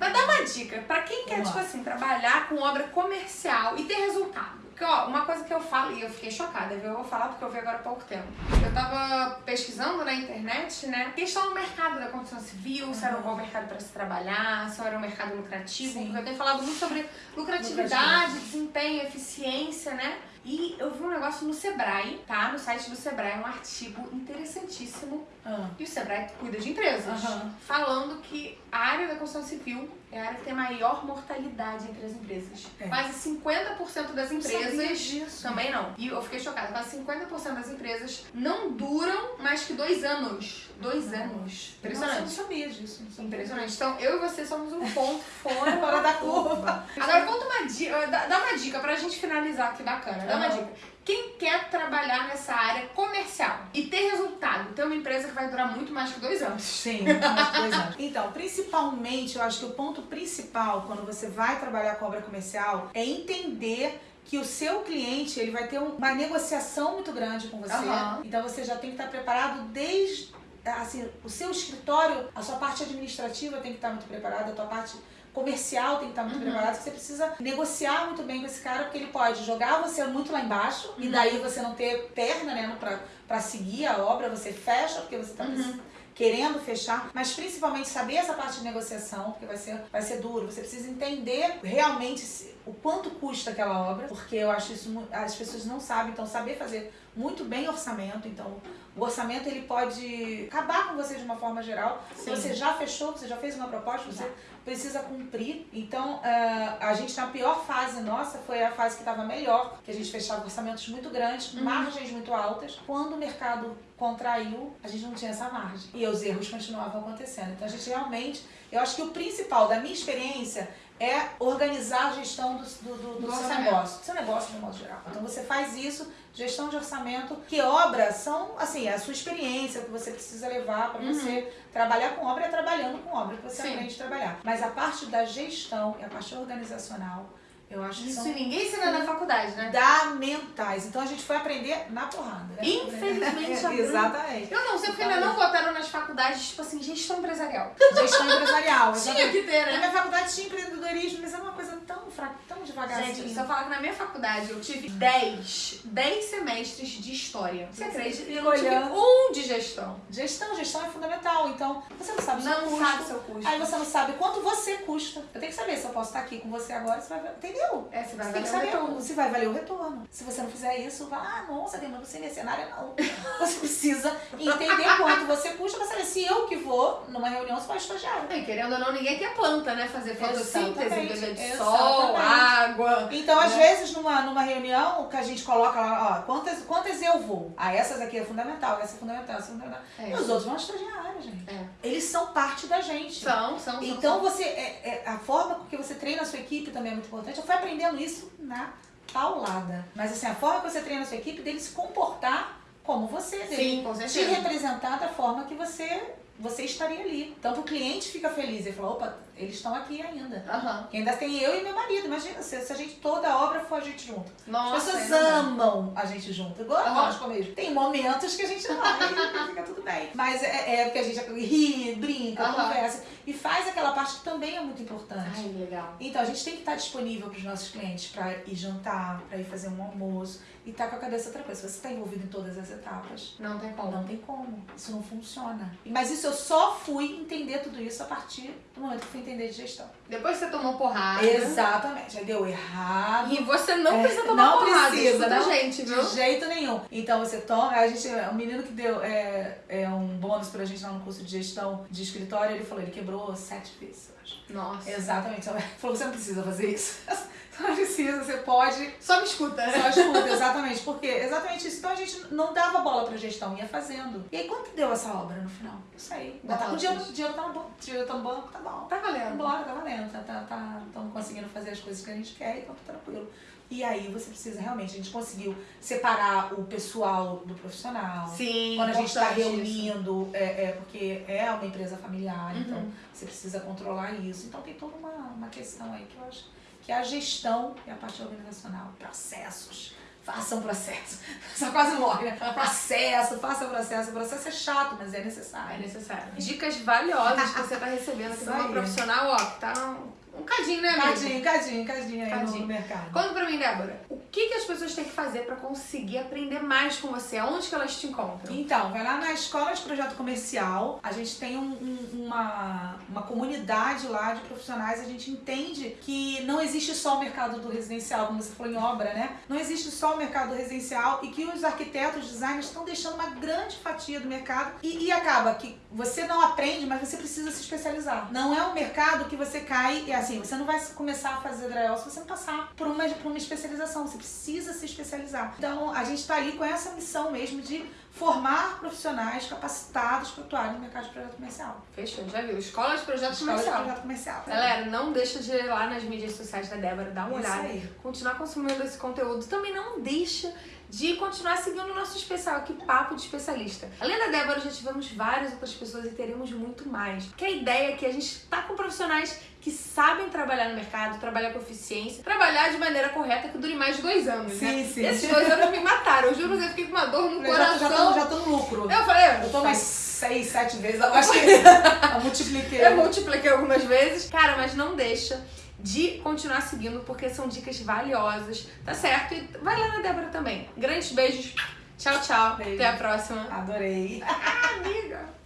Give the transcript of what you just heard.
Mas dá uma dica pra quem quer, Vamos tipo assim, trabalhar com obra comercial e ter resultado. Porque, ó, uma coisa que eu falo, e eu fiquei chocada, viu? Eu vou falar porque eu vi agora há pouco tempo. Eu tava pesquisando na internet, né? Questão do mercado da construção civil, se era um bom mercado pra se trabalhar, se era um mercado lucrativo. Sim. Porque eu tenho falado muito sobre lucratividade, desempenho, eficiência, né? E eu vi um negócio no Sebrae, tá? No site do Sebrae, um artigo interessantíssimo Ah, e o Sebrae cuida de empresas. Aham. Falando que a área da construção civil é a área que tem maior mortalidade entre as empresas. É. Quase 50% das Sabia empresas. disso. Também não. E eu fiquei chocada. Quase 50% das empresas não duram mais que dois anos. Dois anos. Nossa, eu Impressionante. não sabia disso. Não sabia. Impressionante. Então, eu e você somos um ponto fora, Fora da curva. Agora, conta uma dica, dá dá uma dica pra gente finalizar aqui bacana. Dá uma dica. Quem quer trabalhar nessa área comercial e ter resultado, ter uma empresa que vai durar muito mais que dois anos. Sim, mais dois anos. Então, principalmente, eu acho que o ponto principal quando você vai trabalhar com obra comercial é entender que o seu cliente ele vai ter um- uma negociação muito grande com você. Aham. Então você já tem que estar preparado desde assim, o seu escritório, a sua parte administrativa tem que estar muito preparada, a tua parte comercial tem que estar muito Uhum. você precisa negociar muito bem com esse cara, porque ele pode jogar você muito lá embaixo e Uhum. daí você não ter perna, né, pra, pra seguir a obra, você fecha porque você tá Uhum. Querendo fechar, mas principalmente saber essa parte de negociação, porque vai ser, vai ser duro. Você precisa entender realmente o quanto custa aquela obra, porque eu acho isso as pessoas não sabem, então saber fazer muito bem orçamento, então o orçamento ele pode acabar com você de uma forma geral. Se Sim. você já fechou, você já fez uma proposta, você precisa cumprir. Então, ah, a gente na pior fase nossa foi a fase que estava melhor, que a gente fechava orçamentos muito grandes, Uhum. margens muito altas. Quando o mercado contraiu, a gente não tinha essa margem. E os erros continuavam acontecendo. Então, a gente realmente, eu acho que o principal da minha experiência é organizar a gestão do, do, do- do Do seu orçamento. negócio, do seu negócio de modo geral. Então você faz isso, gestão de orçamento, que obras são, assim, a sua experiência, o que você precisa levar para Uhum. você trabalhar com obra é trabalhando com obra que você Sim. aprende a trabalhar. Mas a parte da gestão e a parte organizacional, eu acho que Isso são ninguém ensina na faculdade, né? fundamentais. Então a gente foi aprender na porrada. né? Infelizmente, Bruna- Exatamente. Eu não sei porque ainda não botaram nas faculdades, tipo assim, gestão empresarial. Gestão empresarial. Tinha que ter, Na né? minha faculdade tinha empreendedorismo, mas é uma coisa tão fraca, tão devagarzinho. Gente, se eu falar que na minha faculdade eu tive 10, 10 semestres de história. Você acredita? Eu tive um de gestão. Gestão, gestão é fundamental. Então, você não sabe o seu Não custo. sabe seu custo. Aí você não sabe quanto você custa. Eu tenho que saber se eu posso estar aqui com você agora, você vai. Entendeu? É, você vai Você tem que valer o saber retorno. se vai valer o retorno. Se você não fizer isso, vai, ah, nossa, Dema, você é mercenária, não. Você precisa entender quanto você custa pra saber se eu que vou numa reunião, você vai estagiário. E querendo ou não, ninguém quer planta, né? Fazer fotossíntese, beber de exatamente. água. Então, às Né? vezes, numa, numa reunião, que a gente coloca lá, ó, quantas, quantas eu vou? Ah, essas aqui é fundamental, essa é fundamental, essa é fundamental. É. E os outros vão estagiários, gente. É. Eles são parte da gente. São, são, são. Então você é, é- a forma com que você treina a sua equipe também é muito importante. Eu fui aprendendo isso na paulada. Mas assim, a forma que você treina a sua equipe dele se comportar como você, dele Sim, com te certeza. representar da forma que você você estaria ali. Então o cliente fica feliz, ele fala, opa, eles estão aqui ainda. Aham. E ainda tem eu e meu marido. Imagina se, se a gente, toda a obra for a gente junto. Nossa, As pessoas é amam a gente junto. Igual Aham. nós mesmo. Tem momentos que a gente não vai e fica tudo bem. Mas é, é porque a gente ri, brinca, Aham. conversa. E faz aquela parte que também é muito importante. Ai, legal. Então, a gente tem que estar disponível para os nossos clientes para ir jantar, para ir fazer um almoço e estar com a cabeça outra coisa. Se você está envolvido em todas as etapas, Não tem como. não tem como. Isso não funciona. Mas isso eu só fui entender tudo isso a partir do momento que eu fui entender de gestão. Depois você tomou porrada. Exatamente. Aí deu errado. E você não É, precisa tomar não porrada. precisa, escuta a não. gente, viu? De jeito nenhum. Então você toma, a gente, o menino que deu é, é um bônus pra gente lá no curso de gestão de escritório, ele falou, ele quebrou sete vezes, eu acho. Nossa. Exatamente. Ele falou, você não precisa fazer isso. Não precisa, você pode. Só me escuta, né? Só escuta, exatamente. Porque exatamente isso. Então a gente não dava bola pra gestão, ia fazendo. E aí quanto deu essa obra no final? Não sei. Mas tá, o dinheiro, o dinheiro tá no banco, o dinheiro tá no banco, tá bom. Tá valendo. Bora, tá valendo, tá, tá, tá, estamos conseguindo fazer as coisas que a gente quer, então tá tranquilo. E aí você precisa realmente, a gente conseguiu separar o pessoal do profissional. Sim, Quando a gente está isso. reunindo, é, é porque é uma empresa familiar, Uhum. então você precisa controlar isso. Então tem toda uma, uma questão aí que eu acho que é a gestão e a parte organizacional, processos, faça um processo. Só quase morre, né? Processo, faça processo. O processo é chato, mas é necessário. É necessário. Dicas valiosas que você tá recebendo aqui de uma profissional, ó, que tá um, cadinho, né, amiga? Cadinho, cadinho, cadinho aí Cadinho. no mercado. Conta pra mim, Débora, o que, que as pessoas têm que fazer pra conseguir aprender mais com você? Aonde que elas te encontram? Então, vai lá na Escola de Projeto Comercial. A gente tem um- um- uma, uma comunidade lá de profissionais. A gente entende que não existe só o mercado do residencial, como você falou em obra, né? Não existe só o mercado residencial e que os arquitetos, designers estão deixando uma grande fatia do mercado e, e acaba que você não aprende, mas você precisa se especializar. Não é um mercado que você cai e assim, você não vai começar a fazer drywall se você não passar por uma, por uma especialização. Você precisa se especializar. Então, a gente está ali com essa missão mesmo de formar profissionais capacitados para atuar no mercado de projeto comercial. Fechou, já viu? Escola de Projeto Escola de Comercial. projeto comercial. Galera, não deixa de ir lá nas mídias sociais da Débora, dá uma Isso olhada. aí. Continuar consumindo esse conteúdo. Também não deixa de continuar seguindo o nosso especial aqui, Papo de Especialista. Além da Débora, já tivemos várias outras pessoas e teremos muito mais. Porque a ideia é que a gente tá com profissionais que sabem trabalhar no mercado, trabalhar com eficiência, trabalhar de maneira correta que dure mais de dois anos, né? Sim, sim. Esses dois anos me mataram. Eu juro, eu fiquei com uma dor no Eu já, já, coração. já tô no lucro. Eu falei, Eu tô umas seis, sete vezes. Que eu multipliquei. Eu multipliquei algumas vezes. Cara, mas não deixa de continuar seguindo, porque são dicas valiosas, tá certo? E vai lá na Débora também. Grandes beijos. Tchau, tchau. Beijo. Até a próxima. Adorei. Amiga.